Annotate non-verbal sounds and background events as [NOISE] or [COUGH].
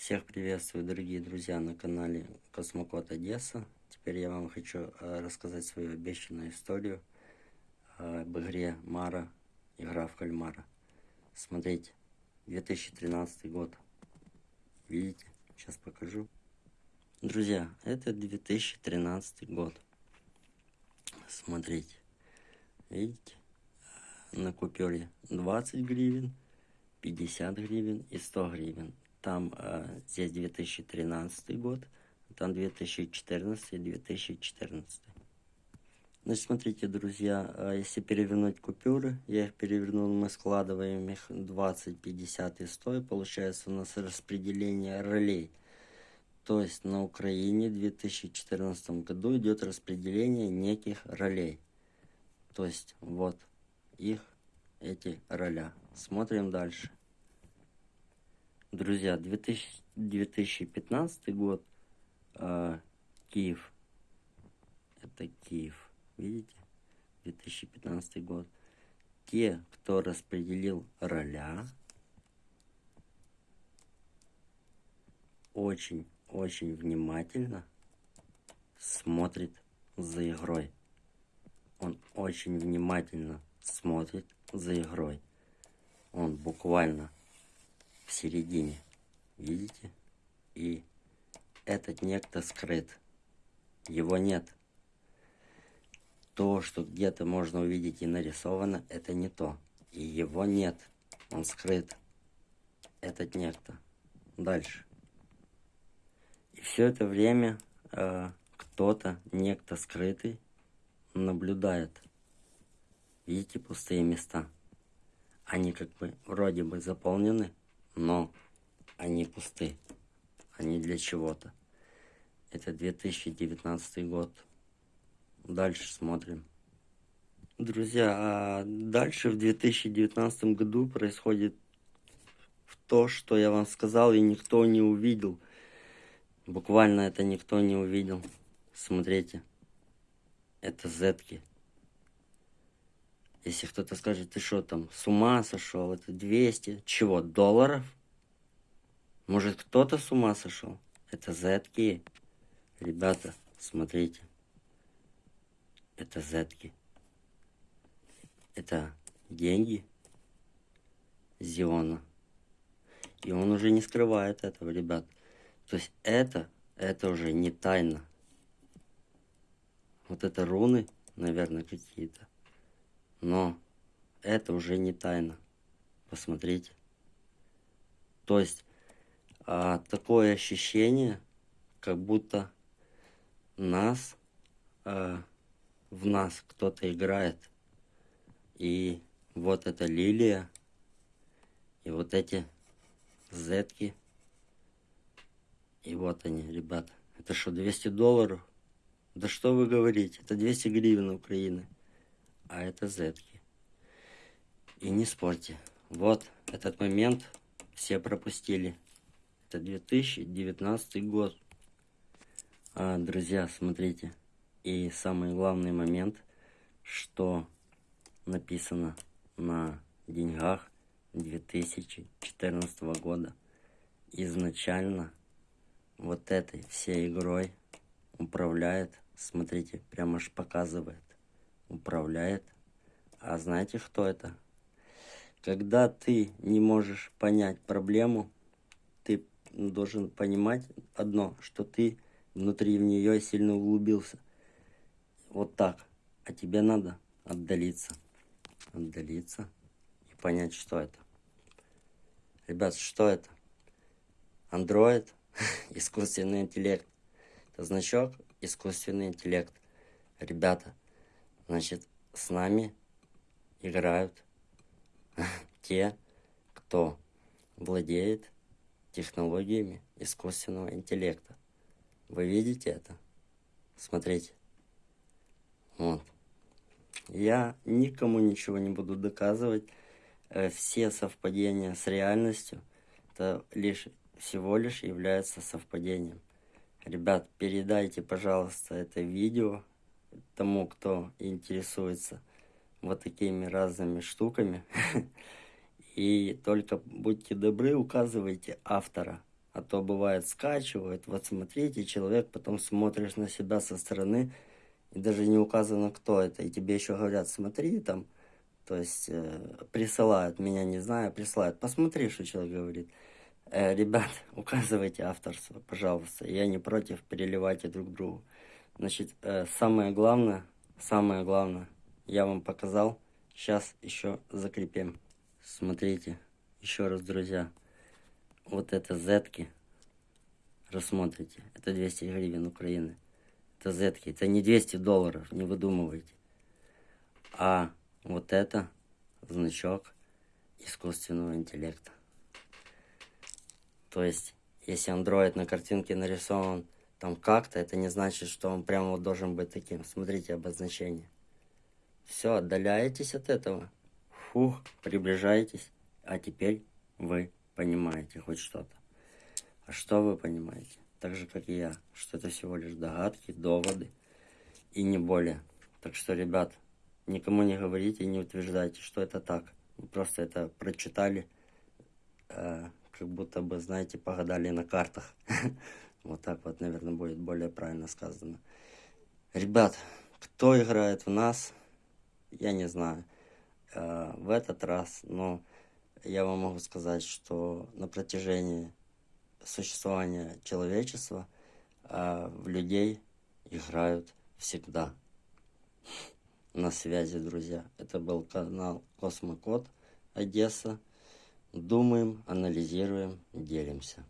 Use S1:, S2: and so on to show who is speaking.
S1: Всех приветствую, дорогие друзья, на канале Космокод Одесса. Теперь я вам хочу э, рассказать свою обещанную историю об игре Мара, игра в кальмара. Смотрите, 2013 год. Видите? Сейчас покажу. Друзья, это 2013 год. Смотрите. Видите? На купюре 20 гривен, 50 гривен и 100 гривен. Там э, здесь 2013 год, там 2014 и 2014. Значит, смотрите, друзья, э, если перевернуть купюры, я их перевернул, мы складываем их 20, 50 и 100, и получается у нас распределение ролей. То есть на Украине в 2014 году идет распределение неких ролей. То есть вот их, эти роля. Смотрим дальше. Друзья, 2000, 2015 год, э, Киев. Это Киев, видите? 2015 год. Те, кто распределил роля, очень-очень внимательно смотрит за игрой. Он очень внимательно смотрит за игрой. Он буквально в середине. Видите? И этот некто скрыт. Его нет. То, что где-то можно увидеть и нарисовано, это не то. И его нет. Он скрыт. Этот некто. Дальше. И все это время э, кто-то, некто скрытый, наблюдает. Видите пустые места? Они как бы вроде бы заполнены, но они пусты. Они для чего-то. Это 2019 год. Дальше смотрим. Друзья, а дальше в 2019 году происходит то, что я вам сказал, и никто не увидел. Буквально это никто не увидел. Смотрите. Это зетки. Если кто-то скажет, ты что там, с ума сошел, это 200, чего, долларов? Может, кто-то с ума сошел? Это зетки. Ребята, смотрите. Это зетки. Это деньги Зиона. И он уже не скрывает этого, ребят. То есть это, это уже не тайна. Вот это руны, наверное, какие-то. Но это уже не тайна. Посмотрите. То есть а, такое ощущение, как будто нас, а, в нас кто-то играет. И вот эта лилия, и вот эти зетки. И вот они, ребята. Это что, 200 долларов? Да что вы говорите? Это 200 гривен Украины а это зетки. И не спорьте. Вот этот момент все пропустили. Это 2019 год. А, друзья, смотрите. И самый главный момент, что написано на деньгах 2014 года. Изначально вот этой всей игрой управляет, смотрите, прямо аж показывает управляет. А знаете, кто это? Когда ты не можешь понять проблему, ты должен понимать одно, что ты внутри в нее сильно углубился. Вот так. А тебе надо отдалиться. Отдалиться и понять, что это. Ребят, что это? Android, [LAUGHS] искусственный интеллект. Это значок искусственный интеллект. Ребята, Значит, с нами играют [LAUGHS] те, кто владеет технологиями искусственного интеллекта. Вы видите это? Смотрите. Вот. Я никому ничего не буду доказывать. Э, все совпадения с реальностью, это лишь всего лишь является совпадением. Ребят, передайте, пожалуйста, это видео тому, кто интересуется вот такими разными штуками. [LAUGHS] И только будьте добры, указывайте автора. А то бывает скачивают, вот смотрите, человек, потом смотришь на себя со стороны, и даже не указано, кто это. И тебе еще говорят, смотри там, то есть э, присылают, меня не знаю, присылают. Посмотри, что человек говорит. Э, ребят, [LAUGHS] указывайте авторство, пожалуйста. Я не против, переливайте друг другу. Значит, э, самое главное, самое главное, я вам показал. Сейчас еще закрепим. Смотрите, еще раз, друзья. Вот это зетки. Рассмотрите. Это 200 гривен Украины. Это зетки. Это не 200 долларов, не выдумывайте. А вот это значок искусственного интеллекта. То есть, если андроид на картинке нарисован там как-то, это не значит, что он прямо вот должен быть таким. Смотрите обозначение. Все, отдаляетесь от этого. Фух, приближаетесь. А теперь вы понимаете хоть что-то. А что вы понимаете? Так же, как и я, что это всего лишь догадки, доводы и не более. Так что, ребят, никому не говорите и не утверждайте, что это так. Вы просто это прочитали, э, как будто бы, знаете, погадали на картах. [LAUGHS] Вот так вот, наверное, будет более правильно сказано. Ребят, кто играет в нас, я не знаю, э, в этот раз, но я вам могу сказать, что на протяжении существования человечества э, в людей играют всегда. На связи, друзья. Это был канал Космокод Одесса. Думаем, анализируем, делимся.